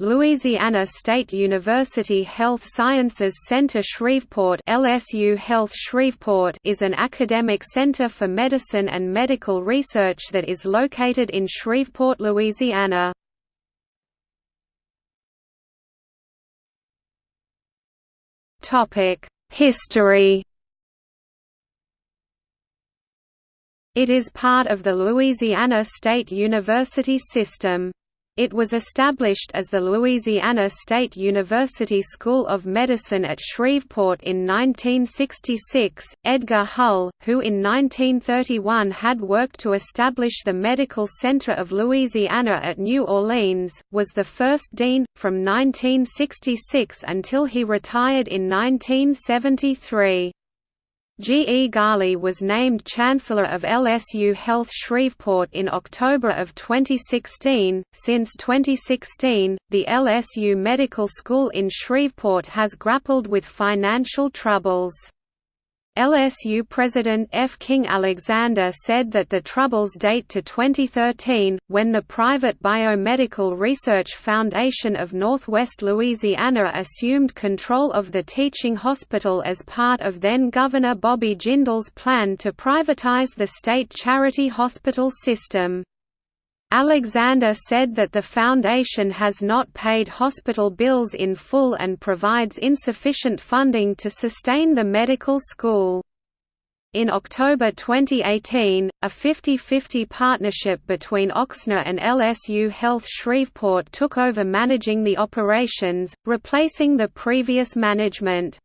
Louisiana State University Health Sciences Center Shreveport LSU Health Shreveport is an academic center for medicine and medical research that is located in Shreveport, Louisiana. History It is part of the Louisiana State University system. It was established as the Louisiana State University School of Medicine at Shreveport in 1966. Edgar Hull, who in 1931 had worked to establish the Medical Center of Louisiana at New Orleans, was the first dean, from 1966 until he retired in 1973. G. E. Ghali was named Chancellor of LSU Health Shreveport in October of 2016. Since 2016, the LSU Medical School in Shreveport has grappled with financial troubles. LSU President F. King Alexander said that the troubles date to 2013, when the private Biomedical Research Foundation of Northwest Louisiana assumed control of the teaching hospital as part of then-Governor Bobby Jindal's plan to privatize the state charity hospital system. Alexander said that the foundation has not paid hospital bills in full and provides insufficient funding to sustain the medical school. In October 2018, a 50-50 partnership between Ochsner and LSU Health Shreveport took over managing the operations, replacing the previous management.